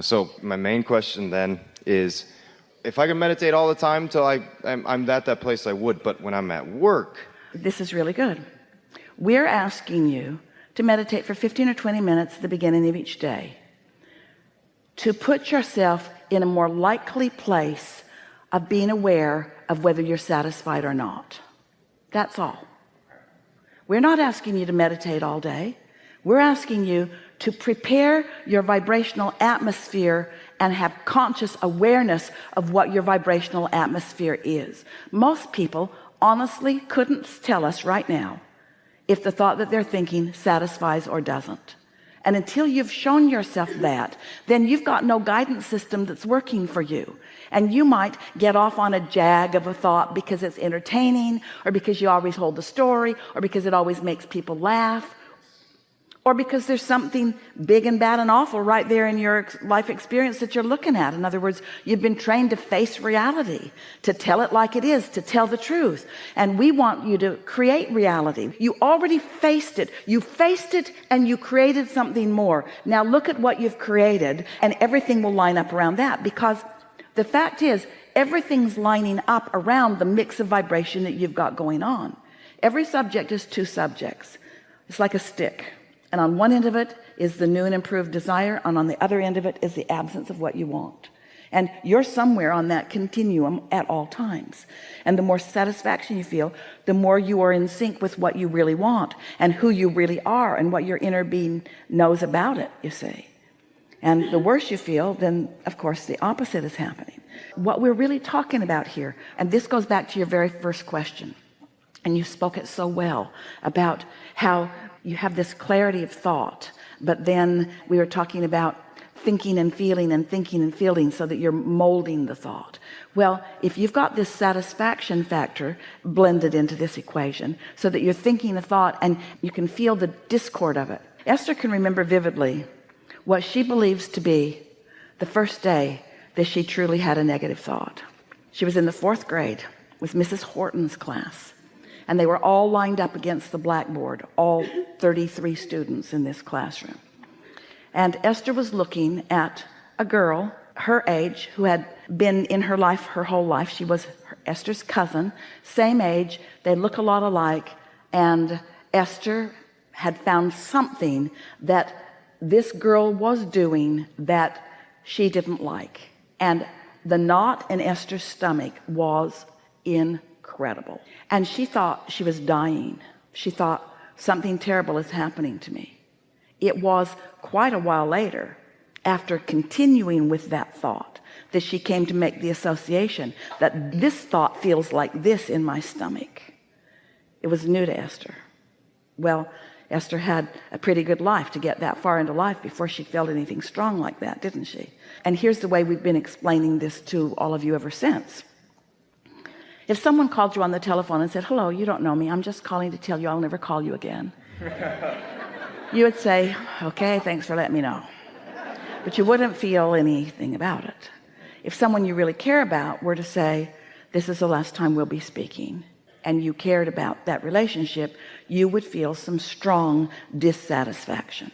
So my main question then is, if I could meditate all the time till I, I'm, I'm at that place, I would. But when I'm at work, this is really good. We're asking you to meditate for 15 or 20 minutes at the beginning of each day to put yourself in a more likely place of being aware of whether you're satisfied or not that's all we're not asking you to meditate all day we're asking you to prepare your vibrational atmosphere and have conscious awareness of what your vibrational atmosphere is. Most people honestly couldn't tell us right now if the thought that they're thinking satisfies or doesn't. And until you've shown yourself that then you've got no guidance system that's working for you. And you might get off on a jag of a thought because it's entertaining or because you always hold the story or because it always makes people laugh or because there's something big and bad and awful right there in your life experience that you're looking at. In other words you've been trained to face reality to tell it like it is to tell the truth. And we want you to create reality. You already faced it. You faced it and you created something more. Now look at what you've created and everything will line up around that because the fact is everything's lining up around the mix of vibration that you've got going on. Every subject is two subjects. It's like a stick and on one end of it is the new and improved desire and on the other end of it is the absence of what you want. And you're somewhere on that continuum at all times. And the more satisfaction you feel the more you are in sync with what you really want and who you really are and what your inner being knows about it you see. And the worse you feel then of course the opposite is happening. What we're really talking about here and this goes back to your very first question and you spoke it so well about how you have this clarity of thought but then we were talking about thinking and feeling and thinking and feeling so that you're molding the thought. Well if you've got this satisfaction factor blended into this equation so that you're thinking a thought and you can feel the discord of it. Esther can remember vividly what she believes to be the first day that she truly had a negative thought. She was in the fourth grade with Mrs. Horton's class and they were all lined up against the blackboard all 33 students in this classroom. And Esther was looking at a girl her age who had been in her life her whole life. She was Esther's cousin same age. They look a lot alike. And Esther had found something that this girl was doing that she didn't like. And the knot in Esther's stomach was incredible. And she thought she was dying. She thought something terrible is happening to me. It was quite a while later after continuing with that thought that she came to make the association that this thought feels like this in my stomach. It was new to Esther. Well Esther had a pretty good life to get that far into life before she felt anything strong like that didn't she? And here's the way we've been explaining this to all of you ever since if someone called you on the telephone and said hello you don't know me. I'm just calling to tell you I'll never call you again. You would say okay thanks for letting me know. But you wouldn't feel anything about it. If someone you really care about were to say this is the last time we'll be speaking and you cared about that relationship you would feel some strong dissatisfaction.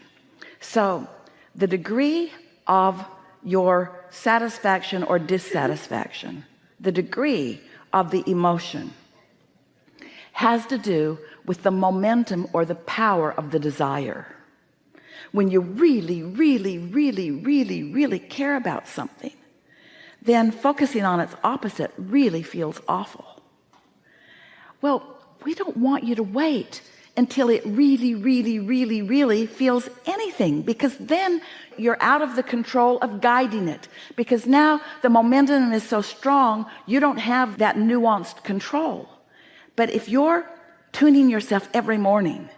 So the degree of your satisfaction or dissatisfaction the degree of the emotion has to do with the momentum or the power of the desire. When you really really really really really care about something then focusing on its opposite really feels awful. Well we don't want you to wait until it really really really really feels anything because then you're out of the control of guiding it. Because now the momentum is so strong you don't have that nuanced control. But if you're tuning yourself every morning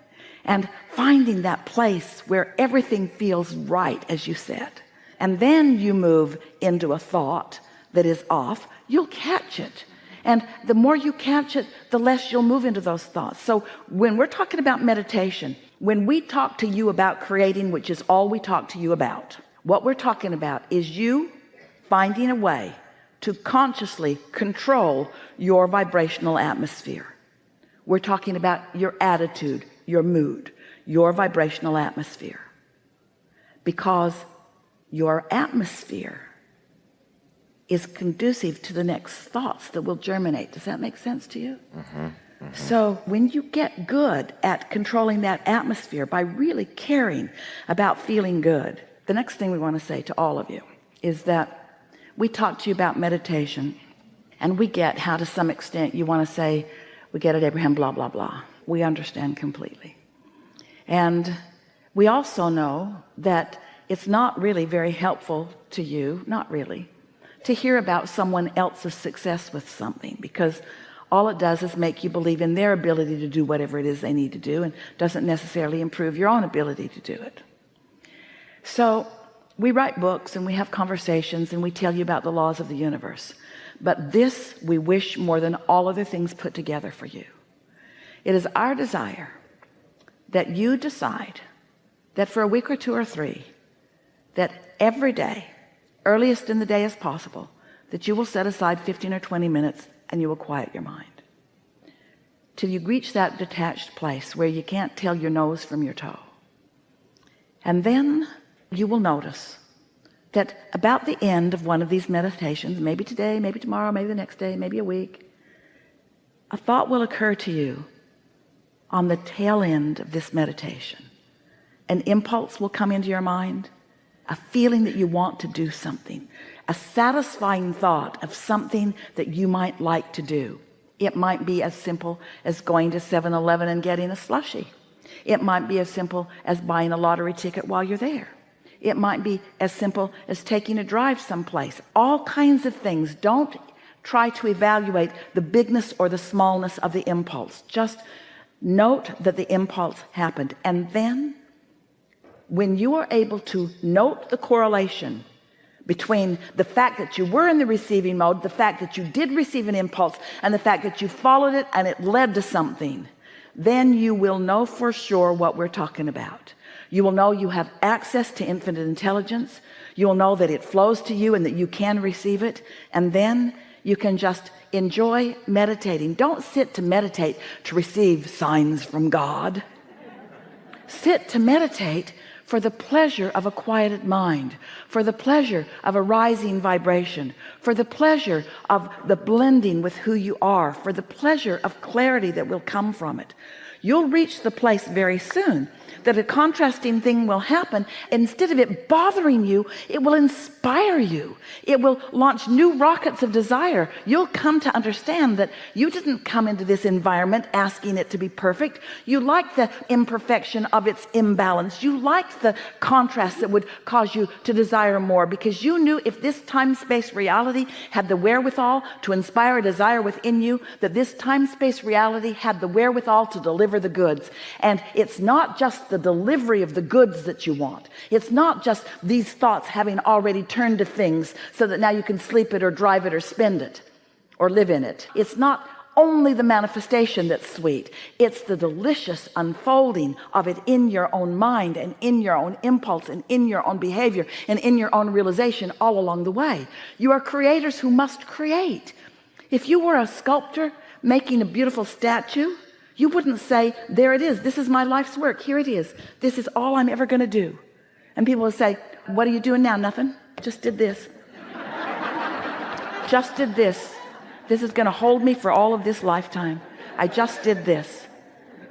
and finding that place where everything feels right as you said and then you move into a thought that is off you'll catch it and the more you catch it the less you'll move into those thoughts. So when we're talking about meditation when we talk to you about creating which is all we talk to you about what we're talking about is you finding a way to consciously control your vibrational atmosphere. We're talking about your attitude your mood your vibrational atmosphere. Because your atmosphere is conducive to the next thoughts that will germinate. Does that make sense to you? Mm-hmm, mm-hmm. So when you get good at controlling that atmosphere by really caring about feeling good the next thing we want to say to all of you is that we talk to you about meditation and we get how to some extent you want to say we get it Abraham blah blah blah. We understand completely. And we also know that it's not really very helpful to you not really to hear about someone else's success with something because all it does is make you believe in their ability to do whatever it is they need to do and doesn't necessarily improve your own ability to do it. So we write books and we have conversations and we tell you about the laws of the universe. But this we wish more than all other things put together for you. It is our desire that you decide that for a week or two or three that every day earliest in the day as possible that you will set aside 15 or 20 minutes and you will quiet your mind. Till you reach that detached place where you can't tell your nose from your toe. And then you will notice that about the end of one of these meditations maybe today maybe tomorrow maybe the next day maybe a week a thought will occur to you on the tail end of this meditation. An impulse will come into your mind a feeling that you want to do something a satisfying thought of something that you might like to do. It might be as simple as going to 7-eleven and getting a slushie. It might be as simple as buying a lottery ticket while you're there. It might be as simple as taking a drive someplace. All kinds of things. Don't try to evaluate the bigness or the smallness of the impulse. Just note that the impulse happened and then when you are able to note the correlation between the fact that you were in the receiving mode the fact that you did receive an impulse and the fact that you followed it and it led to something then you will know for sure what we're talking about. You will know you have access to infinite intelligence. You will know that it flows to you and that you can receive it. And then you can just enjoy meditating. Don't sit to meditate to receive signs from God. Sit to meditate for the pleasure of a quieted mind for the pleasure of a rising vibration for the pleasure of the blending with who you are for the pleasure of clarity that will come from it you'll reach the place very soon. That a contrasting thing will happen. Instead of it bothering you it will inspire you. It will launch new rockets of desire. You'll come to understand that you didn't come into this environment asking it to be perfect. You like the imperfection of its imbalance. You like the contrast that would cause you to desire more because you knew if this time-space reality had the wherewithal to inspire a desire within you that this time-space reality had the wherewithal to deliver the goods. And it's not just the delivery of the goods that you want. It's not just these thoughts having already turned to things so that now you can sleep it or drive it or spend it or live in it. It's not only the manifestation that's sweet. It's the delicious unfolding of it in your own mind and in your own impulse and in your own behavior and in your own realization all along the way. You are creators who must create. If you were a sculptor making a beautiful statue you wouldn't say there it is. This is my life's work. Here it is. This is all I'm ever going to do. And people will say what are you doing now? Nothing? Just did this. Just did this. This is going to hold me for all of this lifetime. I just did this.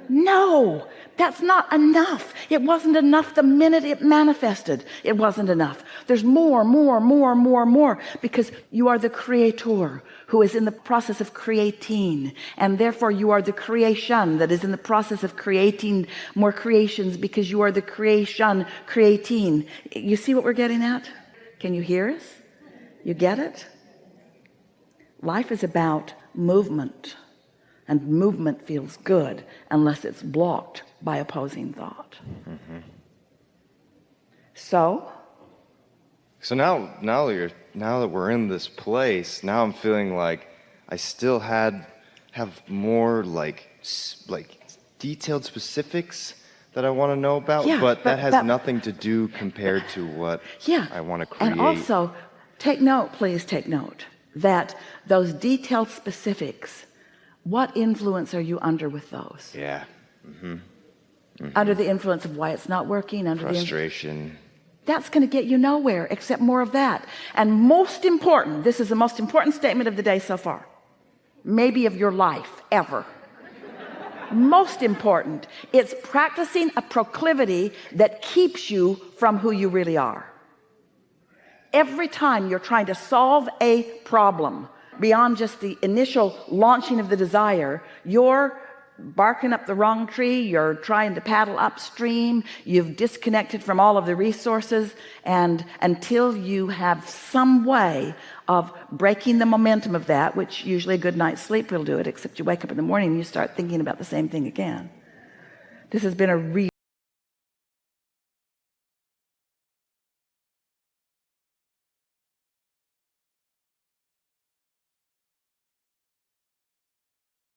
No! That's not enough. It wasn't enough the minute it manifested. It wasn't enough there's more more more more more because you are the creator who is in the process of creating and therefore you are the creation that is in the process of creating more creations because you are the creation creating. You see what we're getting at? Can you hear us? You get it? Life is about movement and movement feels good unless it's blocked by opposing thought. Mm -hmm. so so now now you're now that we're in this place now I'm feeling like I still had have more like like detailed specifics that I want to know about yeah, but, but that has that, nothing to do compared to what yeah I want to create and also take note please take note that those detailed specifics what influence are you under with those yeah mm -hmm. Mm -hmm. under the influence of why it's not working under frustration that's going to get you nowhere except more of that. And most important this is the most important statement of the day so far maybe of your life ever. Most important it's practicing a proclivity that keeps you from who you really are. Every time you're trying to solve a problem beyond just the initial launching of the desire you're barking up the wrong tree you're trying to paddle upstream you've disconnected from all of the resources and until you have some way of breaking the momentum of that which usually a good night's sleep will do it except you wake up in the morning and you start thinking about the same thing again. This has been a real